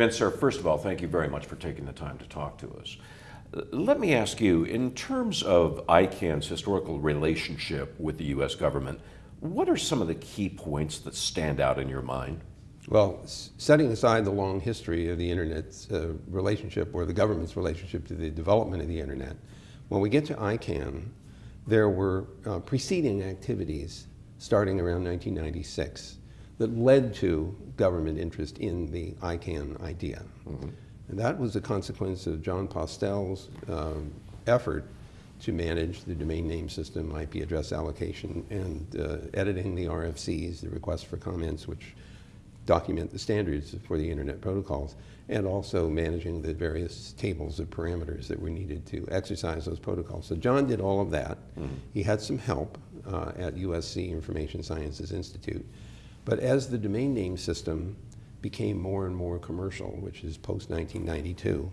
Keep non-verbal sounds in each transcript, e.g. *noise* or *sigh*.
Vint Cerf, first of all, thank you very much for taking the time to talk to us. Let me ask you, in terms of ICANN's historical relationship with the U.S. government, what are some of the key points that stand out in your mind? Well, setting aside the long history of the Internet's uh, relationship or the government's relationship to the development of the Internet, when we get to ICANN, there were uh, preceding activities starting around 1996 that led to government interest in the ICANN idea. And that was a consequence of Jon Postel's um, effort to manage the domain name system, IP address allocation, and uh, editing the RFCs, the requests for comments, which document the standards for the internet protocols, and also managing the various tables of parameters that were needed to exercise those protocols. So John did all of that. He had some help uh, at USC Information Sciences Institute. But as the domain name system became more and more commercial, which is post-1992,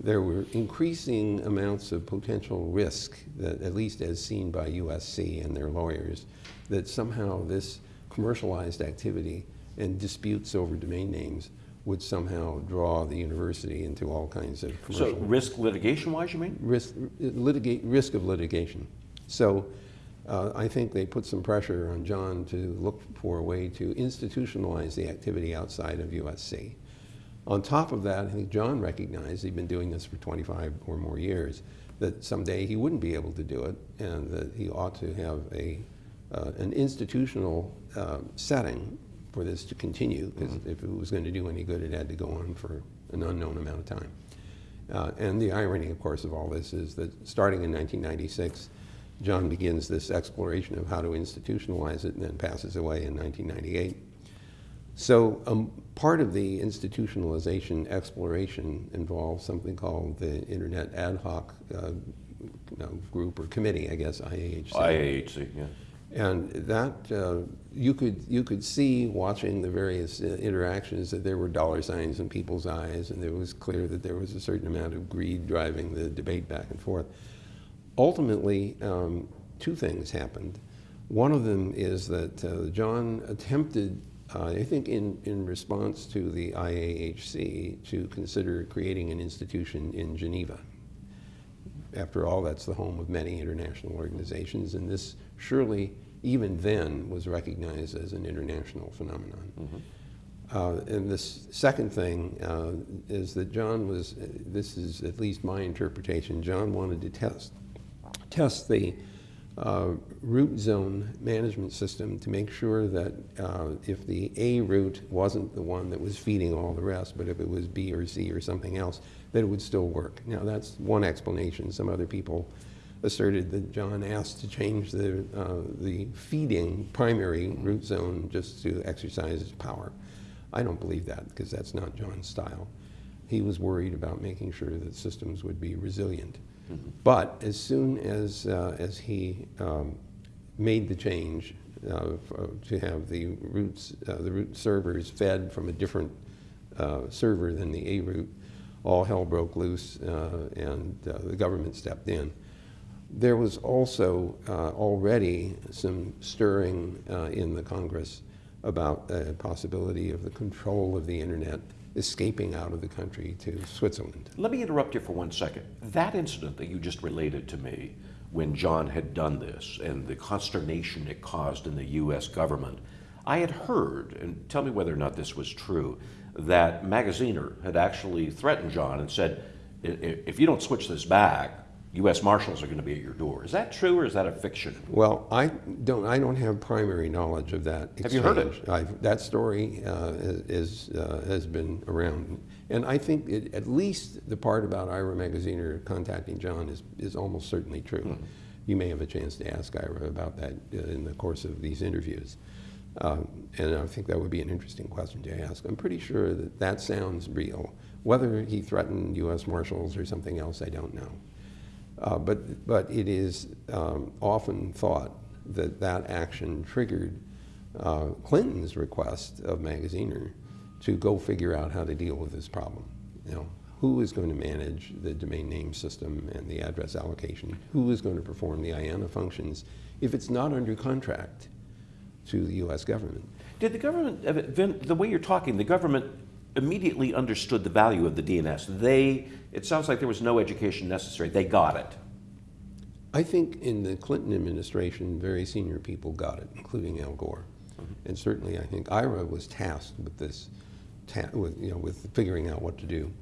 there were increasing amounts of potential risk, that, at least as seen by USC and their lawyers, that somehow this commercialized activity and disputes over domain names would somehow draw the university into all kinds of So, risk litigation-wise, you mean? risk, litigate, risk of litigation. So uh, I think they put some pressure on John to look for a way to institutionalize the activity outside of USC. On top of that, I think John recognized, he'd been doing this for 25 or more years, that someday he wouldn't be able to do it and that he ought to have a, uh, an institutional uh, setting for this to continue, because if it was going to do any good, it had to go on for an unknown amount of time. Uh, and the irony, of course, of all this is that starting in 1996, John begins this exploration of how to institutionalize it and then passes away in 1998. So um, part of the institutionalization exploration involves something called the Internet Ad Hoc uh, you know, Group or Committee, I guess, IAHC. IAHC, yeah. And that, uh, you, could, you could see watching the various uh, interactions that there were dollar signs in people's eyes, and it was clear that there was a certain amount of greed driving the debate back and forth. Ultimately, um, two things happened. One of them is that uh, John attempted, uh, I think in, in response to the IAHC, to consider creating an institution in Geneva. After all, that's the home of many international organizations, and this surely, even then, was recognized as an international phenomenon. Uh, and this second thing uh, is that John was, this is at least my interpretation, John wanted to test, test the uh, root zone management system to make sure that uh, if the A root wasn't the one that was feeding all the rest, but if it was B or C or something else, that it would still work. Now that's one explanation. Some other people asserted that John asked to change the, uh, the feeding primary root zone just to exercise his power. I don't believe that because that's not John's style. He was worried about making sure that systems would be resilient. But as soon as, uh, as he um, made the change uh, to have the roots, uh, the root servers fed from a different uh, server than the A root, all hell broke loose uh, and uh, the government stepped in. There was also uh, already some stirring uh, in the Congress about the possibility of the control of the internet escaping out of the country to Switzerland. Let me interrupt you for one second. That incident that you just related to me when John had done this and the consternation it caused in the U.S. government, I had heard, and tell me whether or not this was true, that Magaziner had actually threatened John and said, "I- i- if you don't switch this back, U.S. Marshals are going to be at your door. Is that true or is that a fiction? Well, I don't. I don't have primary knowledge of that. Exchange. Have you heard it? I've, that story uh, is uh, has been around, and I think it, at least the part about Ira Magaziner contacting John is is almost certainly true. Hmm. You may have a chance to ask Ira about that uh, in the course of these interviews, um, and I think that would be an interesting question to ask. I'm pretty sure that that sounds real. Whether he threatened U.S. Marshals or something else, I don't know. Uh, but, but it is um, often thought that that action triggered uh, Clinton's request of Magaziner to go figure out how to deal with this problem. You know, who is going to manage the domain name system and the address allocation? Who is going to perform the IANA functions if it's not under contract to the U.S. government? Did the government, uh, the way you're talking, the government immediately understood the value of the DNS. They, it sounds like there was no education necessary. They got it. I think in the Clinton administration, very senior people got it, including Al Gore. And certainly, I think Ira was tasked with this, ta- with, you know, with figuring out what to do.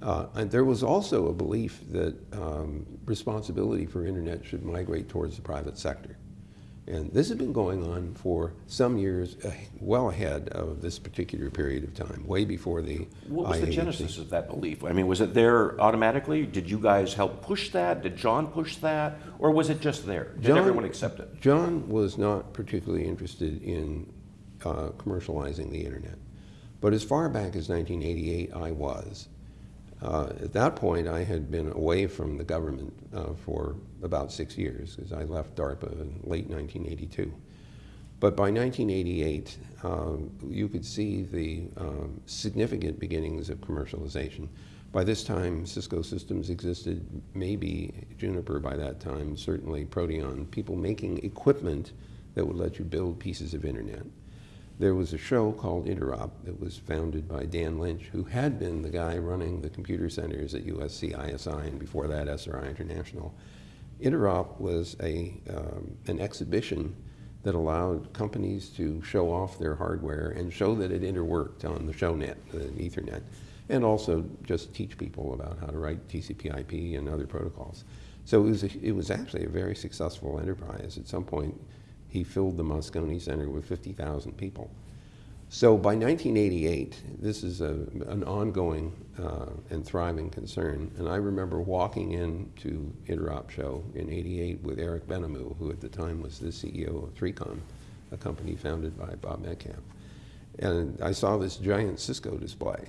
Uh, and there was also a belief that um, responsibility for internet should migrate towards the private sector. And this has been going on for some years, uh, well ahead of this particular period of time, way before the What was the genesis of that belief? I mean, was it there automatically? Did you guys help push that? Did John push that? Or was it just there? Did John- everyone accept it? John was not particularly interested in uh, commercializing the internet. But as far back as 1988, I was. Uh, at that point, I had been away from the government uh, for about six years because I left DARPA in late 1982. But by 1988, um, you could see the um, significant beginnings of commercialization. By this time, Cisco Systems existed, maybe Juniper by that time, certainly Proteon, people making equipment that would let you build pieces of internet. There was a show called Interop that was founded by Dan Lynch, who had been the guy running the computer centers at USC ISI and before that SRI International. Interop was a, um, an exhibition that allowed companies to show off their hardware and show that it interworked on the shownet, the Ethernet, and also just teach people about how to write TCP/IP and other protocols. So it was, a, it was actually a very successful enterprise. At some point, he filled the Moscone Center with 50,000 people. So by 1988, this is a, an ongoing uh, and thriving concern. And I remember walking into Interop Show in 88 with Eric Benamou, who at the time was the CEO of 3Com, a company founded by Bob Metcalfe. And I saw this giant Cisco display.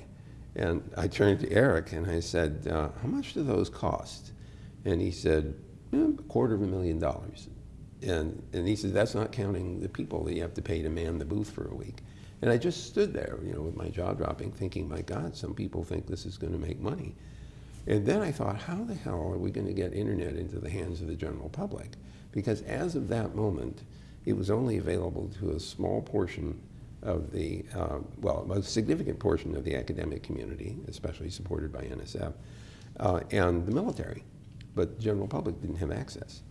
And I turned to Eric and I said, uh, how much do those cost? And he said, "Eh, a quarter of a million dollars. And, and he said, that's not counting the people that you have to pay to man the booth for a week. And I just stood there, you know, with my jaw dropping, thinking, my God, some people think this is going to make money. And then I thought, how the hell are we going to get internet into the hands of the general public? Because as of that moment, it was only available to a small portion of the, uh, well, a significant portion of the academic community, especially supported by NSF, uh, and the military. But the general public didn't have access.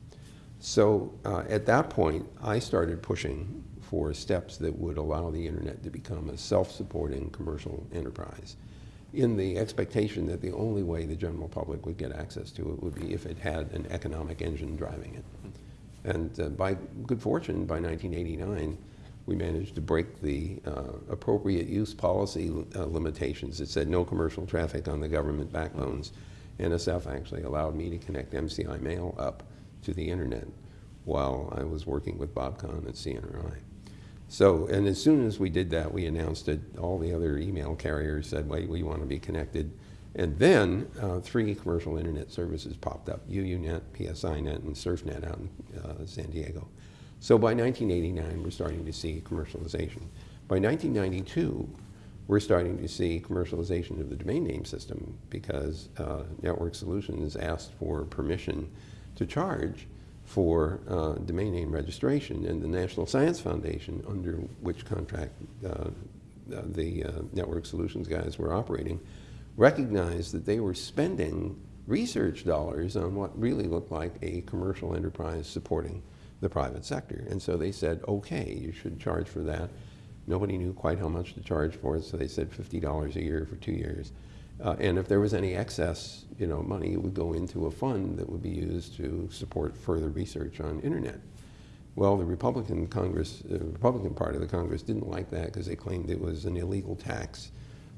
So uh, at that point, I started pushing for steps that would allow the internet to become a self-supporting commercial enterprise in the expectation that the only way the general public would get access to it would be if it had an economic engine driving it. And uh, by good fortune, by 1989, we managed to break the uh, appropriate use policy uh, limitations that said no commercial traffic on the government backbones. NSF actually allowed me to connect MCI mail up to the internet while I was working with Bob Kahn at CNRI. So, and as soon as we did that, we announced it. All the other email carriers said, wait, we want to be connected. And then uh, three commercial internet services popped up, UUNet, PSINet, and CERFnet out in uh, San Diego. So by 1989, we're starting to see commercialization. By 1992, we're starting to see commercialization of the domain name system because uh, Network Solutions asked for permission to charge for uh, domain name registration, and the National Science Foundation, under which contract uh, the uh, Network Solutions guys were operating, recognized that they were spending research dollars on what really looked like a commercial enterprise supporting the private sector. And so they said, okay, you should charge for that. Nobody knew quite how much to charge for it, so they said $50 a year for two years. Uh, and if there was any excess, you know, money, it would go into a fund that would be used to support further research on internet. Well, the Republican Congress, the Republican part of the Congress didn't like that because they claimed it was an illegal tax.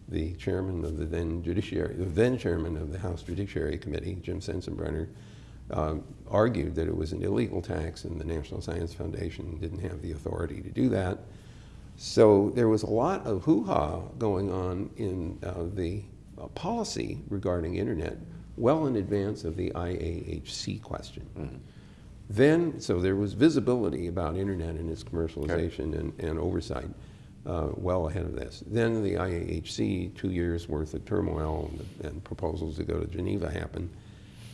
The chairman of the then judiciary, the then chairman of the House Judiciary Committee, Jim Sensenbrenner, um, argued that it was an illegal tax and the National Science Foundation didn't have the authority to do that. So there was a lot of hoo-ha going on in uh, the uh, policy regarding internet well in advance of the IAHC question. Then, so there was visibility about internet and its commercialization and, and oversight uh, well ahead of this. Then the IAHC, two years worth of turmoil and, and proposals to go to Geneva happened.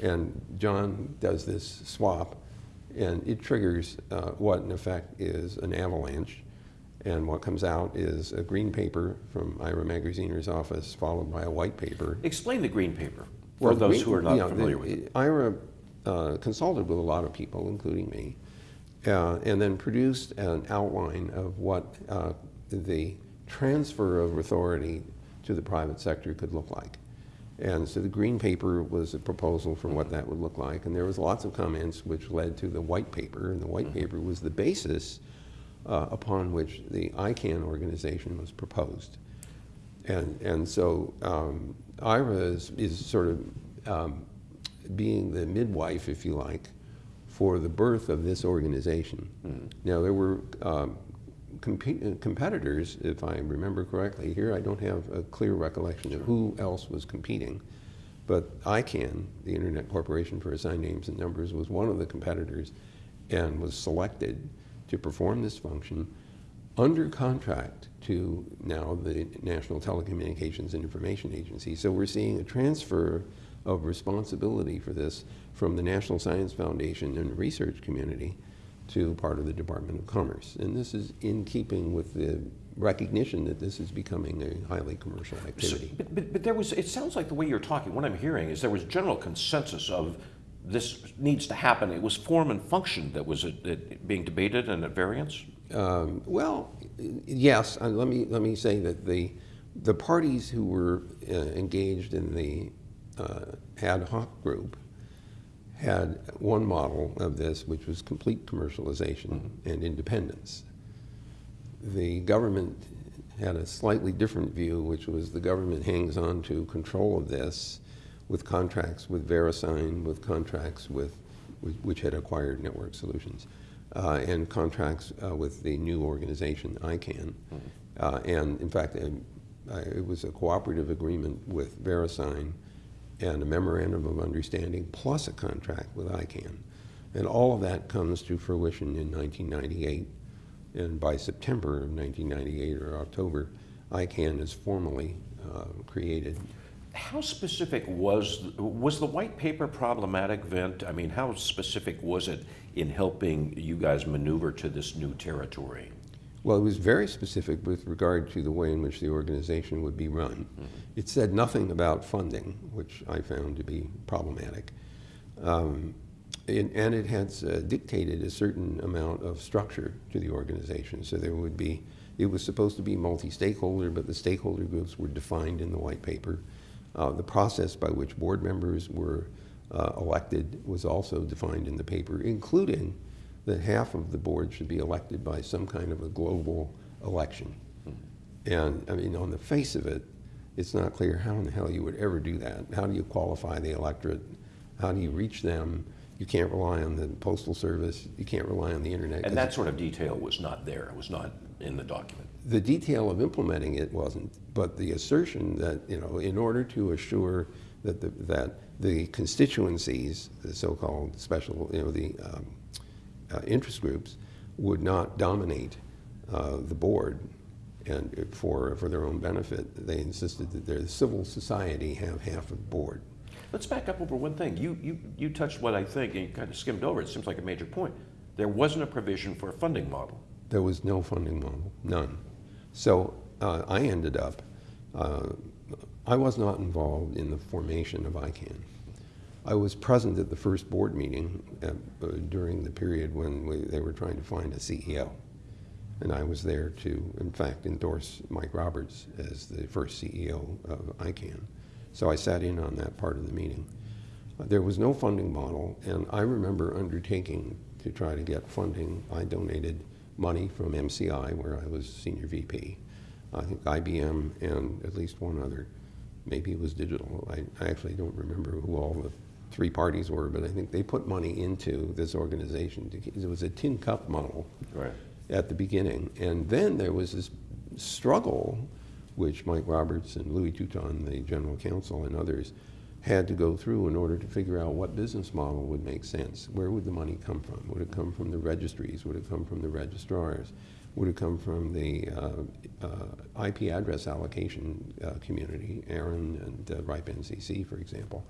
And John does this swap, and it triggers uh, what in effect is an avalanche And what comes out is a green paper from Ira Magaziner's office, followed by a white paper. Explain the green paper for Well, those green- who are not yeah, familiar the- with it. Ira uh, consulted with a lot of people, including me, uh, and then produced an outline of what uh, the transfer of authority to the private sector could look like. And so the green paper was a proposal for what that would look like, and there was lots of comments which led to the white paper, and the white paper was the basis uh, upon which the ICANN organization was proposed. And, and so um, Ira is, is sort of um, being the midwife, if you like, for the birth of this organization. Now, there were um, uh, competitors, if I remember correctly. Here, I don't have a clear recollection of who else was competing. But ICANN, the Internet Corporation for Assigned Names and Numbers, was one of the competitors and was selected to perform this function under contract to now the National Telecommunications and Information Agency. So we're seeing a transfer of responsibility for this from the National Science Foundation and the research community to part of the Department of Commerce. And this is in keeping with the recognition that this is becoming a highly commercial So- activity. But, but, but there was, it sounds like the way you're talking, what I'm hearing is there was general consensus of this needs to happen. It was form and function that was uh, being debated and at variance? Um, well, yes. Uh, let me let me say that the the parties who were uh, engaged in the uh, ad hoc group had one model of this, which was complete commercialization and independence. The government had a slightly different view, which was the government hangs on to control of this with contracts with VeriSign, with contracts with, which had acquired Network Solutions, uh, and contracts uh, with the new organization ICANN. Uh, and in fact, um, I- it was a cooperative agreement with VeriSign and a memorandum of understanding plus a contract with ICANN. And all of that comes to fruition in 1998. And by September of 1998 or October, ICANN is formally uh, created. How specific was, was the white paper problematic, Vint? I mean, how specific was it in helping you guys maneuver to this new territory? Well, it was very specific with regard to the way in which the organization would be run. It said nothing about funding, which I found to be problematic. Um, and, and it had uh, dictated a certain amount of structure to the organization. So there would be, it was supposed to be multi-stakeholder, but the stakeholder groups were defined in the white paper. Uh, the process by which board members were uh, elected was also defined in the paper, including that half of the board should be elected by some kind of a global election. And I mean, on the face of it, it's not clear how in the hell you would ever do that. How do you qualify the electorate? How do you reach them? You can't rely on the postal service. You can't rely on the internet. And that sort of detail was not there, it was not in the document. The detail of implementing it wasn't, but the assertion that, you know, in order to assure that the, that the constituencies, the so-called special, you know, the um, uh, interest groups would not dominate uh, the board and for, for their own benefit, they insisted that their civil society have half of the board. Let's back up over one thing. You, you, you touched what I think, and you kind of skimmed over, it seems like a major point. There wasn't a provision for a funding model. There was no funding model, none. So uh, I ended up, uh, I was not involved in the formation of ICANN. I was present at the first board meeting at, uh, during the period when we, they were trying to find a CEO. And I was there to, in fact, endorse Mike Roberts as the first CEO of ICANN. So I sat in on that part of the meeting. Uh, There was no funding model, and I remember undertaking to try to get funding. I donated money from MCI, where I was senior VP. I think IBM and at least one other. Maybe it was digital. I, I actually don't remember who all the three parties were, but I think they put money into this organization. To, it was a tin cup model Right. at the beginning. And then there was this struggle, which Mike Roberts and Louis Touton, the general counsel, and others had to go through in order to figure out what business model would make sense. Where would the money come from? Would it come from the registries? Would it come from the registrars? Would it come from the uh, uh, IP address allocation uh, community, ARIN and uh, RIPE NCC, for example?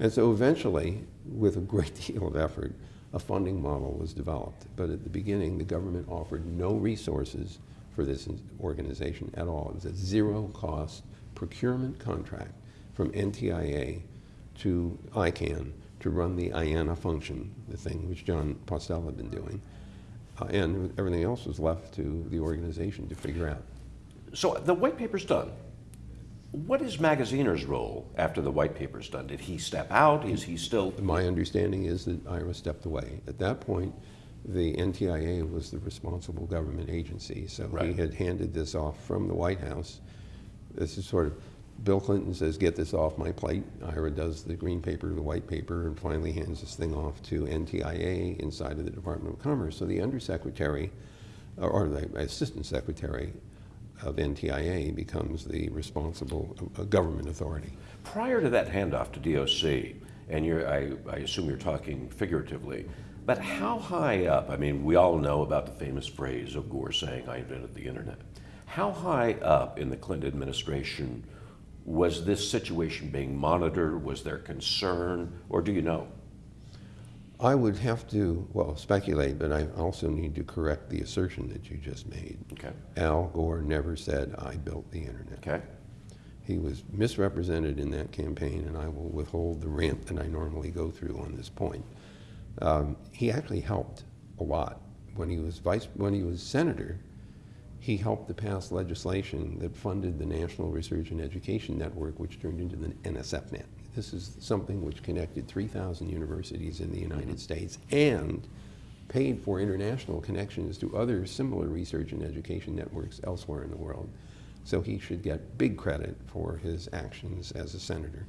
And so eventually, with a great *laughs* deal of effort, a funding model was developed. But at the beginning, the government offered no resources for this organization at all. It was a zero-cost procurement contract from NTIA to ICANN to run the IANA function, the thing which Jon Postel had been doing. Uh, and everything else was left to the organization to figure out. So the white paper's done. What is Magaziner's role after the white paper's done? Did he step out? Is he still? My understanding is that Ira stepped away. At that point, the NTIA was the responsible government agency, so he had handed this off from the White House. This is sort of, Bill Clinton says, get this off my plate. Ira does the green paper, the white paper, and finally hands this thing off to NTIA inside of the Department of Commerce. So the undersecretary, or- the assistant secretary of NTIA becomes the responsible uh, government authority. Prior to that handoff to DOC, and I, I assume you're talking figuratively, but how high up? I mean, we all know about the famous phrase of Gore saying, I invented the internet. How high up in the Clinton administration was this situation being monitored? Was there concern? Or do you know? I would have to, well, speculate, but I also need to correct the assertion that you just made. Okay. Al Gore never said, I built the internet. Okay. He was misrepresented in that campaign, and I will withhold the rant that I normally go through on this point. Um, he actually helped a lot. When he was vice, when he was senator, he helped to pass legislation that funded the National Research and Education Network, which turned into the NSFNet. This is something which connected 3,000 universities in the United States and paid for international connections to other similar research and education networks elsewhere in the world. So he should get big credit for his actions as a senator.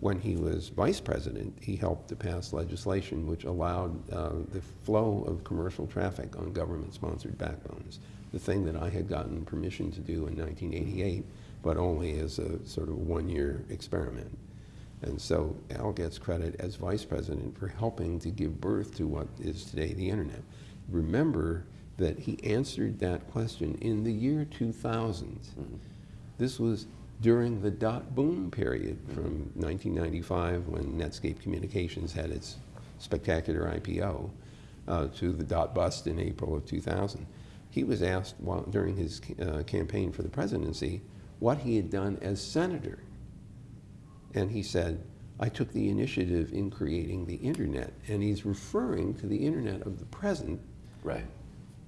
When he was vice president, he helped to pass legislation which allowed uh, the flow of commercial traffic on government-sponsored backbones, the thing that I had gotten permission to do in 1988, but only as a sort of one-year experiment. And so Al gets credit as vice president for helping to give birth to what is today the internet. Remember that he answered that question in the year 2000. This was during the dot boom period from 1995 when Netscape Communications had its spectacular IPO uh, to the dot bust in April of 2000. He was asked while, during his uh, campaign for the presidency what he had done as senator. And he said, I took the initiative in creating the internet. And he's referring to the internet of the present, Right.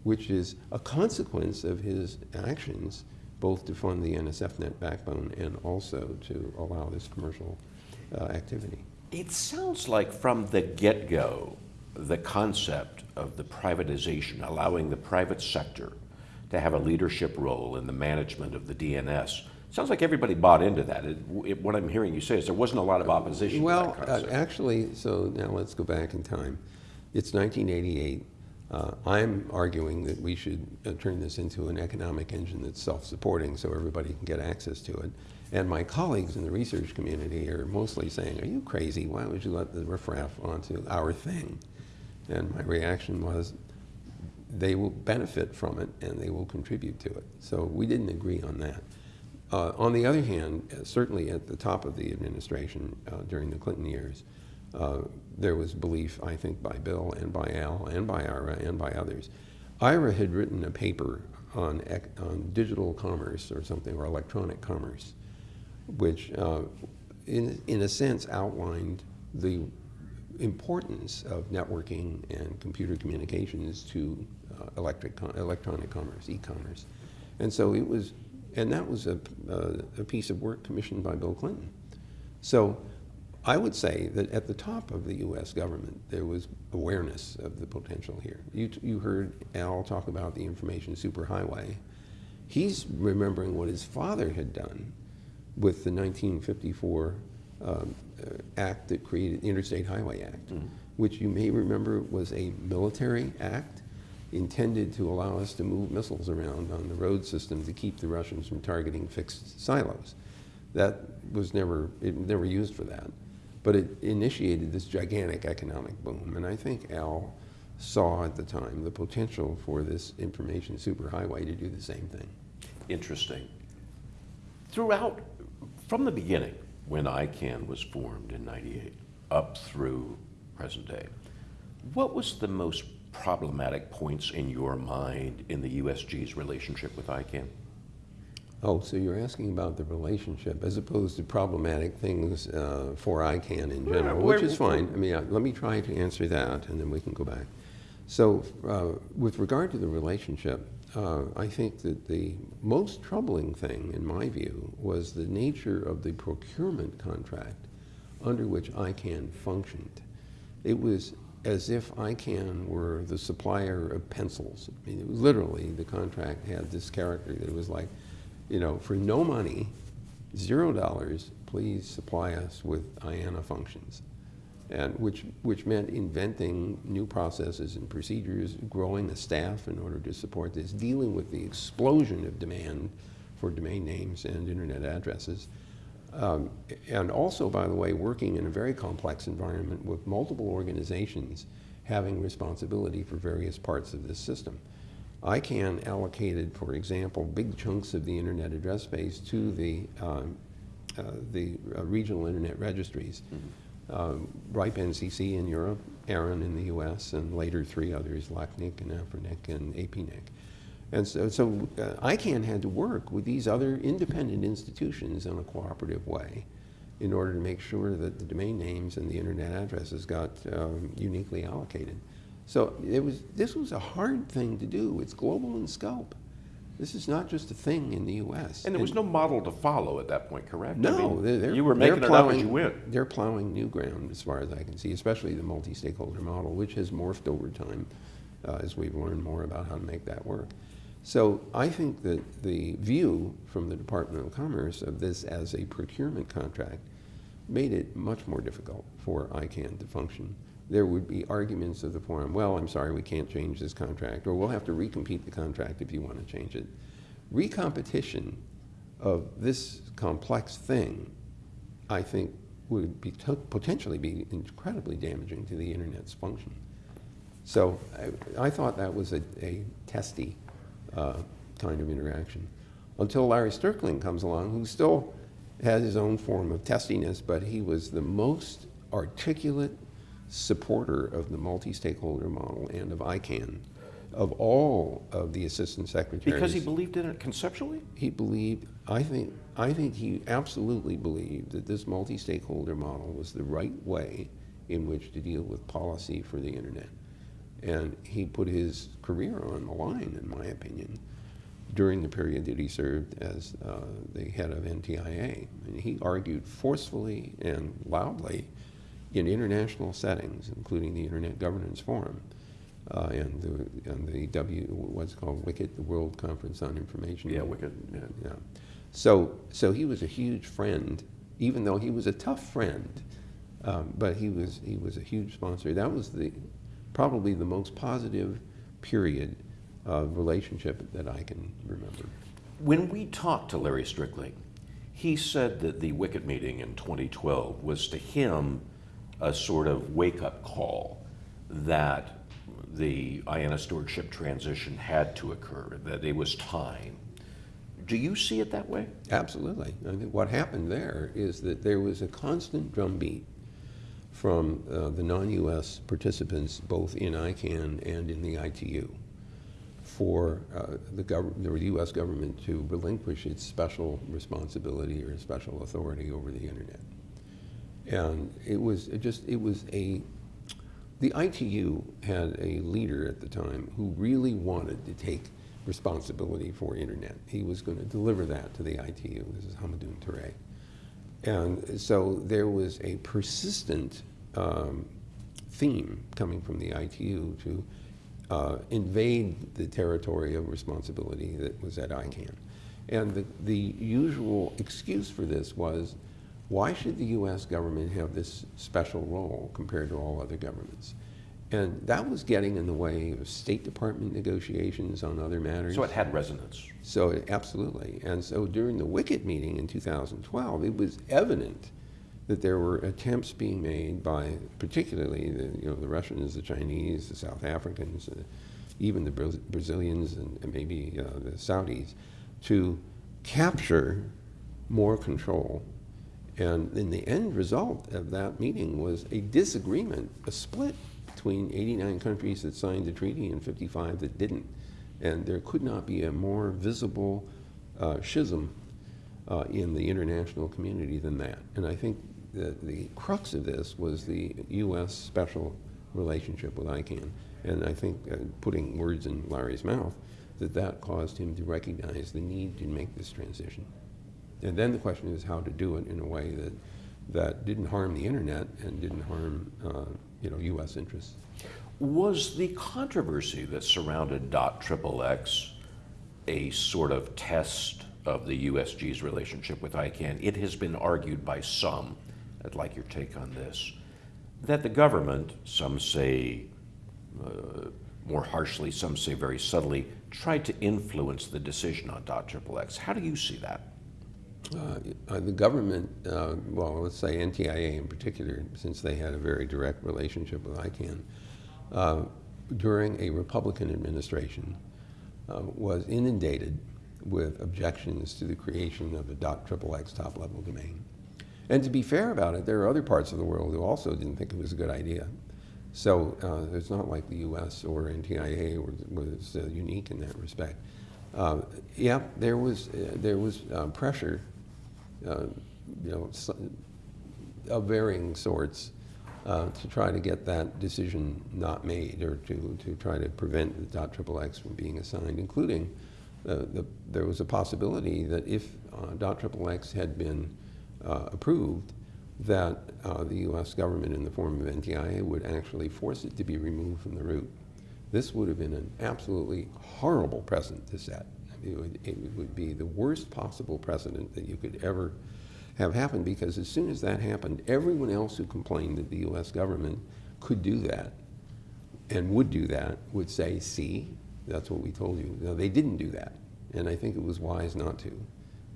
which is a consequence of his actions, both to fund the NSFNet backbone and also to allow this commercial uh, activity. It sounds like from the get go, the concept of the privatization, allowing the private sector to have a leadership role in the management of the DNS, sounds like everybody bought into that. It, it, what I'm hearing you say is there wasn't a lot of opposition Well, to that uh, actually, so now let's go back in time. It's 1988. Uh, I'm arguing that we should uh, turn this into an economic engine that's self-supporting so everybody can get access to it. And my colleagues in the research community are mostly saying, are you crazy? Why would you let the riffraff onto our thing? And my reaction was, they will benefit from it and they will contribute to it. So we didn't agree on that. Uh, on the other hand, certainly at the top of the administration uh, during the Clinton years, uh, there was belief, I think, by Bill and by Al and by Ira and by others. Ira had written a paper on, on digital commerce or something, or electronic commerce, which, uh, in, in a sense, outlined the importance of networking and computer communications to uh, electric electronic commerce, e-commerce. And so it was, and that was a, uh, a piece of work commissioned by Bill Clinton. So I would say that at the top of the U.S. government, there was awareness of the potential here. You, you heard Al talk about the information superhighway. He's remembering what his father had done with the 1954 um, Uh, act that created the Interstate Highway Act, mm. which you may remember was a military act intended to allow us to move missiles around on the road system to keep the Russians from targeting fixed silos. That was never, it never used for that. But it initiated this gigantic economic boom. And I think Al saw at the time the potential for this information superhighway to do the same thing. Interesting. Throughout, from the beginning, when ICANN was formed in 98, up through present day, what was the most problematic points in your mind in the USG's relationship with ICANN? Oh, so you're asking about the relationship as opposed to problematic things uh, for ICANN in general, Well, which is fine. I mean, uh, let me try to answer that, and then we can go back. So, uh, with regard to the relationship, uh, I think that the most troubling thing, in my view, was the nature of the procurement contract under which ICANN functioned. It was as if ICANN were the supplier of pencils. I mean, literally, the contract had this character that it was like, you know, for no money, zero dollars, please supply us with IANA functions. And which, which meant inventing new processes and procedures, growing a staff in order to support this, dealing with the explosion of demand for domain names and internet addresses. Um, and also, by the way, working in a very complex environment with multiple organizations having responsibility for various parts of this system. ICANN allocated, for example, big chunks of the internet address space to the, um, uh, the uh, regional internet registries. Um, RIPE NCC in Europe, ARIN in the US, and later three others, LACNIC and AFRINIC and APNIC. And so, so uh, ICANN had to work with these other independent institutions in a cooperative way in order to make sure that the domain names and the internet addresses got um, uniquely allocated. So it was, this was a hard thing to do. It's global in scope. This is not just a thing in the U.S. And there was no model to follow at that point, correct? I No, mean, they're, they're, you were they're making it up plowing, as you went. They're plowing new ground, as far as I can see, especially the multi-stakeholder model, which has morphed over time uh, as we've learned more about how to make that work. So I think that the view from the Department of Commerce of this as a procurement contract made it much more difficult for ICANN to function. There would be arguments of the form, well, I'm sorry, we can't change this contract, or we'll have to recompete the contract if you want to change it. Recompetition of this complex thing, I think, would be potentially be incredibly damaging to the internet's function. So I, I thought that was a, a testy uh, kind of interaction. Until Larry Strickling comes along, who still has his own form of testiness, but he was the most articulate supporter of the multi-stakeholder model and of ICANN of all of the assistant secretaries. Because he believed in it conceptually? He believed, I think, I think he absolutely believed that this multi-stakeholder model was the right way in which to deal with policy for the internet. And he put his career on the line, in my opinion, during the period that he served as uh, the head of NTIA. And he argued forcefully and loudly in international settings, including the Internet Governance Forum uh, and the, and the W, what's called WCIT, the World Conference on Information. Yeah, WCIT, yeah. Yeah. So, so he was a huge friend, even though he was a tough friend, um, but he was, he was a huge sponsor. That was the, probably the most positive period of relationship that I can remember. When we talked to Larry Strickling, he said that the Wicket meeting in 2012 was to him a sort of wake-up call that the IANA stewardship transition had to occur, that it was time. Do you see it that way? Absolutely. I what happened there is that there was a constant drumbeat from uh, the non-U.S. participants, both in ICANN and in the ITU, for uh, the, the U.S. government to relinquish its special responsibility or special authority over the internet. And it was it just, it was a, the ITU had a leader at the time who really wanted to take responsibility for internet. He was going to deliver that to the ITU. This is Hamadoun Touré. And so there was a persistent um, theme coming from the ITU to uh, invade the territory of responsibility that was at ICANN. And the, the usual excuse for this was, why should the US government have this special role compared to all other governments? And that was getting in the way of State Department negotiations on other matters. So it had resonance. So absolutely. And so during the Wicket meeting in 2012, it was evident that there were attempts being made by particularly the, you know, the Russians, the Chinese, the South Africans, uh, even the Bra Brazilians and, and maybe uh, the Saudis to capture more control. And then the end result of that meeting was a disagreement, a split between 89 countries that signed the treaty and 55 that didn't. And there could not be a more visible uh, schism uh, in the international community than that. And I think that the crux of this was the U.S. special relationship with ICANN. And I think, uh, putting words in Larry's mouth, that that caused him to recognize the need to make this transition. And then the question is how to do it in a way that, that didn't harm the internet and didn't harm uh, you know, U.S. interests. Was the controversy that surrounded Dot .XXX a sort of test of the USG's relationship with ICANN? It has been argued by some, I'd like your take on this, that the government, some say uh, more harshly, some say very subtly, tried to influence the decision on Dot .XXX. How do you see that? Uh, uh, the government, uh, well, let's say NTIA in particular, since they had a very direct relationship with ICANN, uh, during a Republican administration, uh, was inundated with objections to the creation of a .XXX top-level domain. And to be fair about it, there are other parts of the world who also didn't think it was a good idea. So uh, it's not like the U.S. or NTIA was, was unique in that respect. Yeah, there was there was pressure, uh, you know, of varying sorts, to try to get that decision not made, or to to try to prevent the .XXX from being assigned, including the, there was a possibility that if .XXX had been approved, that uh, the U.S. government, in the form of NTIA, would actually force it to be removed from the root. This would have been an absolutely horrible precedent to set. It would, it would be the worst possible precedent that you could ever have happen because as soon as that happened, everyone else who complained that the U.S. government could do that and would do that would say, see, that's what we told you. No, they didn't do that. And I think it was wise not to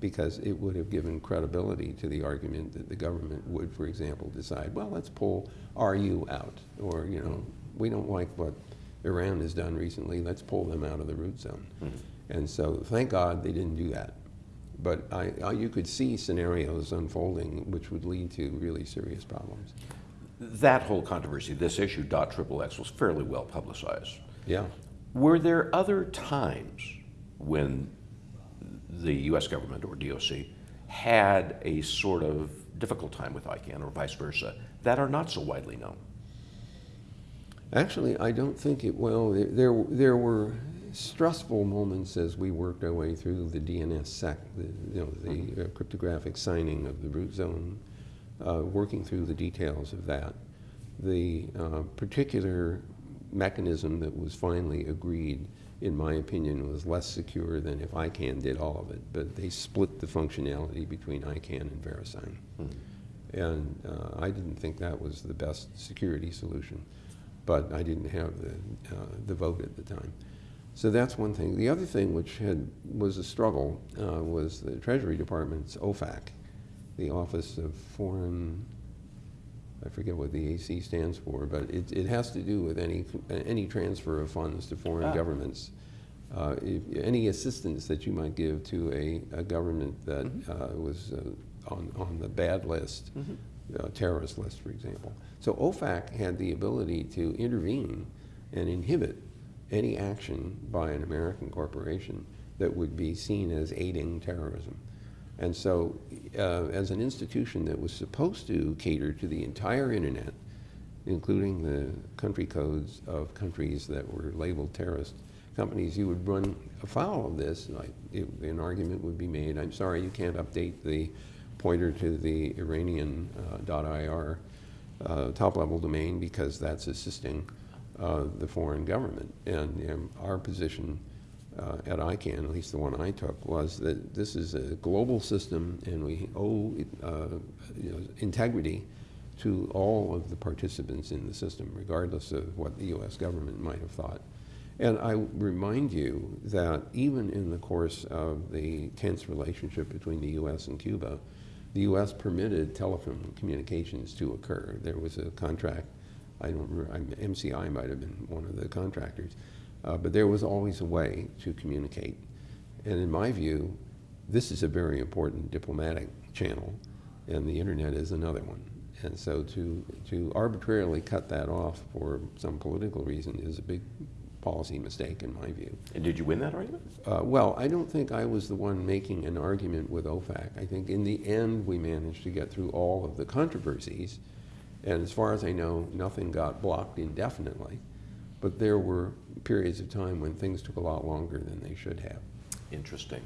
because it would have given credibility to the argument that the government would, for example, decide, well, let's pull RU out, or, you know, we don't like what Iran has done recently, let's pull them out of the root zone. Mm -hmm. And so thank God they didn't do that. But I, I, you could see scenarios unfolding which would lead to really serious problems. That whole controversy, this issue, dot triple X, was fairly well publicized. Yeah. Were there other times when the US government or DOC had a sort of difficult time with ICANN or vice versa that are not so widely known? Actually, I don't think it, well, there, there were stressful moments as we worked our way through the DNSSEC, the, you know, the mm -hmm. uh, cryptographic signing of the root zone, uh, working through the details of that. The uh, particular mechanism that was finally agreed in my opinion, was less secure than if ICANN did all of it. But they split the functionality between ICANN and VeriSign. Hmm. And uh, I didn't think that was the best security solution. But I didn't have the, uh, the vote at the time. So that's one thing. The other thing which had, was a struggle uh, was the Treasury Department's OFAC, the Office of Foreign I forget what the AC stands for, but it, it has to do with any, any transfer of funds to foreign ah. governments. Uh, if, any assistance that you might give to a, a government that mm -hmm. uh, was uh, on, on the bad list, mm -hmm. terrorist list, for example. So OFAC had the ability to intervene and inhibit any action by an American corporation that would be seen as aiding terrorism. And so uh, as an institution that was supposed to cater to the entire internet, including the country codes of countries that were labeled terrorist companies, you would run afoul of this. Like it, an argument would be made, I'm sorry, you can't update the pointer to the Iranian uh, .ir uh, top-level domain because that's assisting uh, the foreign government. And um, our position uh, at ICANN, at least the one I took, was that this is a global system and we owe uh, you know, integrity to all of the participants in the system, regardless of what the U.S. government might have thought. And I remind you that even in the course of the tense relationship between the U.S. and Cuba, the U.S. permitted telephone communications to occur. There was a contract, I don't remember, MCI might have been one of the contractors, uh, but there was always a way to communicate. And in my view, this is a very important diplomatic channel, and the internet is another one. And so to, to arbitrarily cut that off for some political reason is a big policy mistake in my view. And did you win that argument? Uh, well, I don't think I was the one making an argument with OFAC. I think in the end we managed to get through all of the controversies, and as far as I know, nothing got blocked indefinitely. But there were periods of time when things took a lot longer than they should have. Interesting.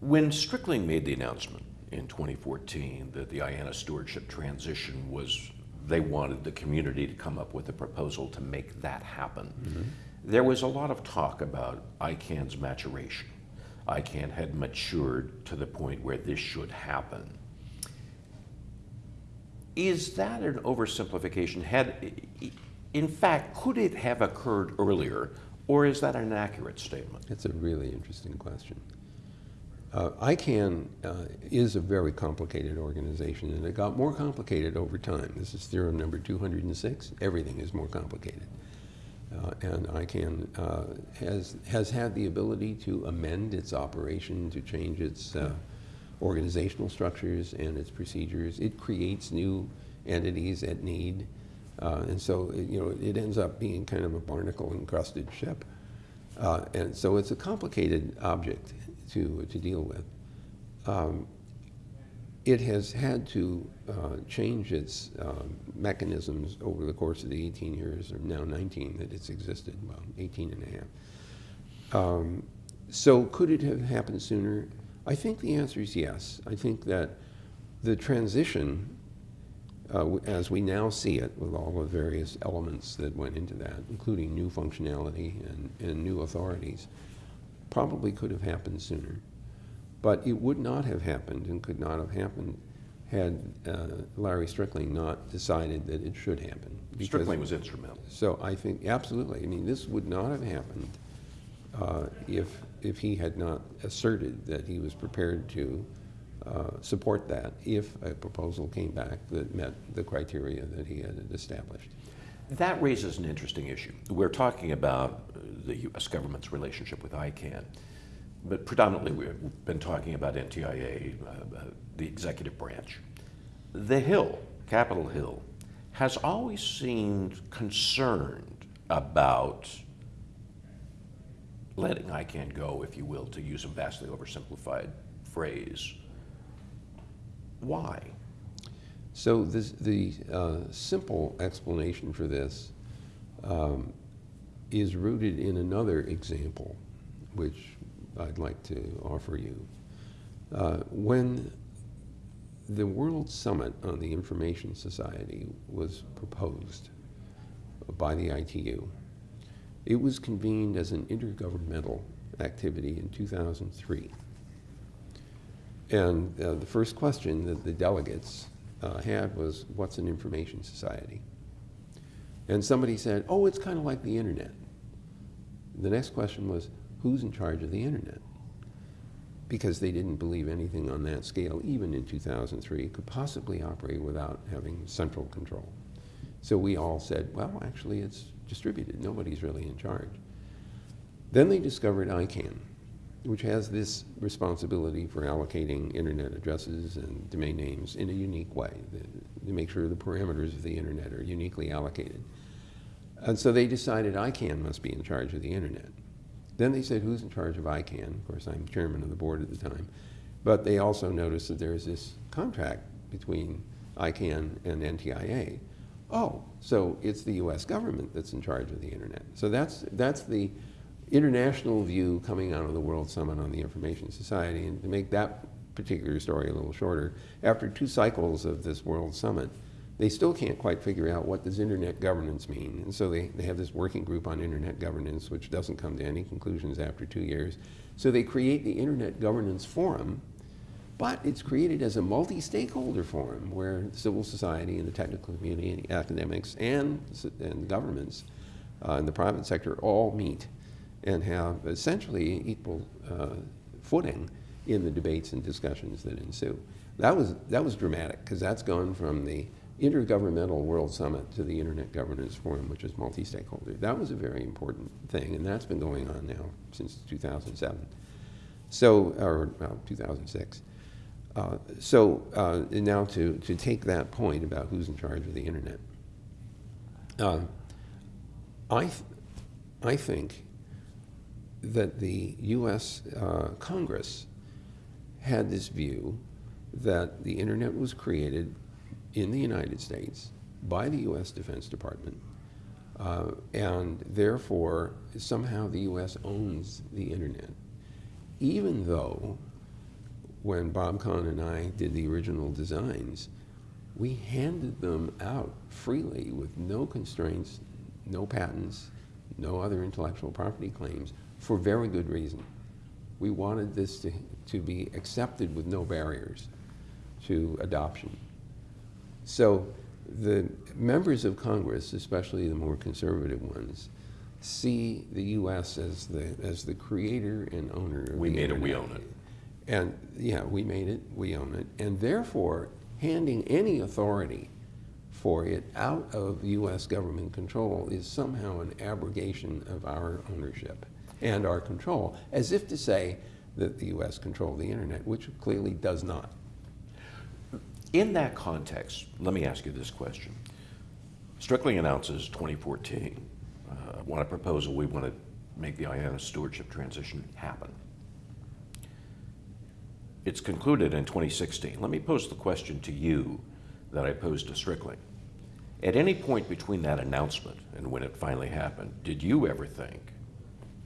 When Strickling made the announcement in 2014 that the IANA stewardship transition was, they wanted the community to come up with a proposal to make that happen, mm-hmm. there was a lot of talk about ICANN's maturation. ICANN had matured to the point where this should happen. Is that an oversimplification? Had, in fact, could it have occurred earlier, or is that an accurate statement? It's a really interesting question. Uh, ICANN uh, is a very complicated organization, and it got more complicated over time. This is theorem number 206. Everything is more complicated. Uh, and ICANN uh, has, has had the ability to amend its operation, to change its uh, organizational structures and its procedures. It creates new entities at need. Uh, and so, it, you know, it ends up being kind of a barnacle encrusted ship. Uh, and so it's a complicated object to, to deal with. Um, it has had to uh, change its uh, mechanisms over the course of the 18 years, or now 19 that it's existed, well, 18 and a half. Um, so could it have happened sooner? I think the answer is yes. I think that the transition, uh, as we now see it with all the various elements that went into that, including new functionality and, and new authorities, probably could have happened sooner. But it would not have happened and could not have happened had uh, Larry Strickling not decided that it should happen. Strickling was instrumental. So I think, absolutely, I mean, this would not have happened uh, if, if he had not asserted that he was prepared to uh, support that if a proposal came back that met the criteria that he had established. That raises an interesting issue. We're talking about the U.S. government's relationship with ICANN, but predominantly we've been talking about NTIA, uh, uh, the executive branch. The Hill, Capitol Hill, has always seemed concerned about letting ICANN go, if you will, to use a vastly oversimplified phrase. Why? So this, the uh, simple explanation for this um, is rooted in another example, which I'd like to offer you. Uh, when the World Summit on the Information Society was proposed by the ITU, it was convened as an intergovernmental activity in 2003. And uh, the first question that the delegates uh, had was, what's an information society? And somebody said, oh, it's kind of like the internet. The next question was, who's in charge of the internet? Because they didn't believe anything on that scale, even in 2003, could possibly operate without having central control. So we all said, well, actually, it's distributed. Nobody's really in charge. Then they discovered ICANN, which has this responsibility for allocating internet addresses and domain names in a unique way to make sure the parameters of the internet are uniquely allocated. And so they decided ICANN must be in charge of the internet. Then they said, who's in charge of ICANN? Of course, I'm chairman of the board at the time. But they also noticed that there's this contract between ICANN and NTIA. Oh, so it's the US government that's in charge of the internet. So that's, that's the international view coming out of the World Summit on the Information Society. And to make that particular story a little shorter, after two cycles of this World Summit, they still can't quite figure out what does internet governance mean. And so they, they have this working group on internet governance, which doesn't come to any conclusions after two years. So they create the Internet Governance Forum, but it's created as a multi-stakeholder forum where civil society and the technical community and academics and, and governments uh, and the private sector all meet and have essentially equal uh, footing in the debates and discussions that ensue. That was, that was dramatic because that's gone from the Intergovernmental World Summit to the Internet Governance Forum, which is multi-stakeholder. That was a very important thing, and that's been going on now since 2007. So, or well, 2006. Uh, so uh, now to, to take that point about who's in charge of the internet, uh, I, th- I think that the U.S. Uh, Congress had this view that the internet was created in the United States by the U.S. Defense Department, uh, and therefore somehow the U.S. owns the internet, even though when Bob Kahn and I did the original designs, we handed them out freely with no constraints, no patents, no other intellectual property claims for very good reason. We wanted this to, to be accepted with no barriers to adoption. So the members of Congress, especially the more conservative ones, see the U.S. as the, as the creator and owner of We made it, we own it. And yeah, we made it, we own it. And therefore, handing any authority for it out of U.S. government control is somehow an abrogation of our ownership and our control, as if to say that the U.S. controlled the internet, which clearly does not. In that context, let me ask you this question. Strickling announces 2014, uh, want a proposal, we want to make the IANA stewardship transition happen. It's concluded in 2016. Let me pose the question to you that I posed to Strickling. At any point between that announcement and when it finally happened, did you ever think,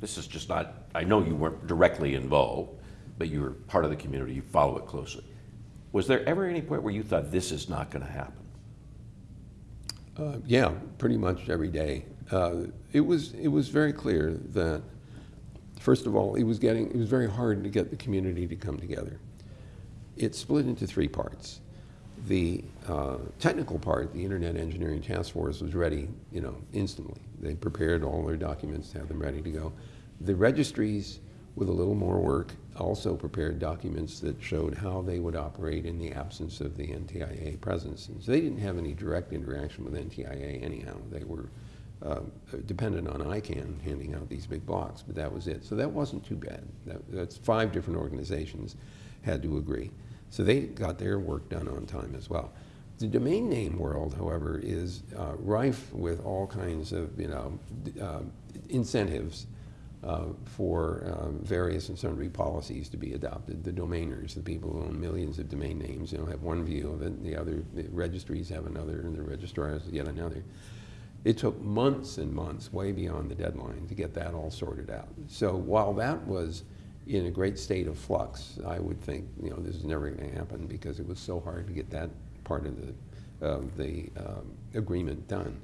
this is just not, I know you weren't directly involved, but you're part of the community, you follow it closely. Was there ever any point where you thought this is not going to happen? Uh, yeah, pretty much every day. Uh, it was it was very clear that first of all, it was getting it was very hard to get the community to come together. It split into three parts. The uh, technical part, the Internet Engineering Task Force, was ready, you know, instantly. They prepared all their documents to have them ready to go. The registries, with a little more work, also prepared documents that showed how they would operate in the absence of the NTIA presence. And so they didn't have any direct interaction with NTIA anyhow. They were uh, dependent on ICANN handing out these big blocks, but that was it. So that wasn't too bad. That, that's five different organizations had to agree. So they got their work done on time as well. The domain name world, however, is uh, rife with all kinds of you know uh, incentives uh, for uh, various and sundry policies to be adopted. The domainers, the people who own millions of domain names, you know, have one view of it. The other the registries have another, and the registrars yet another. It took months and months, way beyond the deadline, to get that all sorted out. So while that was in a great state of flux, I would think, you know, this is never going to happen because it was so hard to get that part of the, uh, the um, agreement done.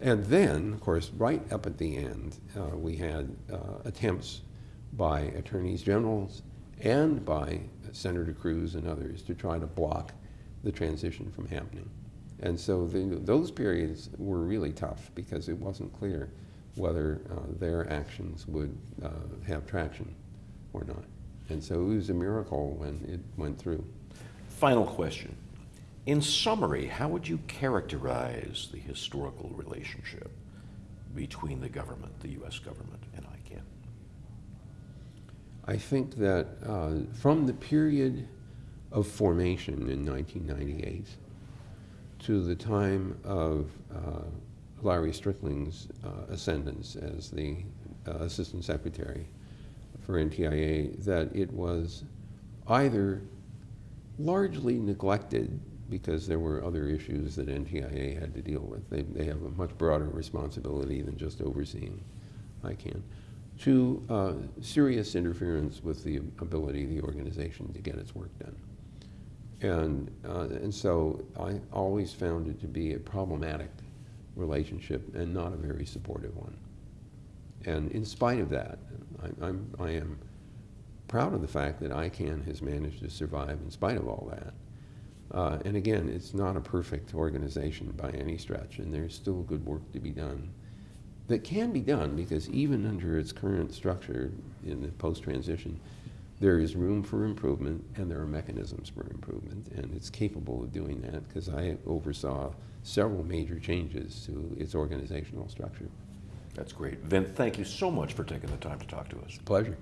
And then, of course, right up at the end, uh, we had uh, attempts by attorneys generals and by Senator Cruz and others to try to block the transition from happening. And so the, those periods were really tough because it wasn't clear whether uh, their actions would uh, have traction or not. And so it was a miracle when it went through. Final question. In summary, how would you characterize the historical relationship between the government, the U.S. government, and ICANN? I think that uh, from the period of formation in 1998 to the time of uh, Larry Strickling's uh, ascendance as the uh, Assistant Secretary for NTIA, that it was either largely neglected because there were other issues that NTIA had to deal with. They, they have a much broader responsibility than just overseeing ICANN, to uh, serious interference with the ability of the organization to get its work done. And, uh, and so I always found it to be a problematic relationship and not a very supportive one. And in spite of that, I, I'm, I am proud of the fact that ICANN has managed to survive in spite of all that. Uh, and again, it's not a perfect organization by any stretch, and there's still good work to be done that can be done because even under its current structure in the post-transition, there is room for improvement and there are mechanisms for improvement, and it's capable of doing that because I oversaw several major changes to its organizational structure. That's great. Vint, thank you so much for taking the time to talk to us. Pleasure.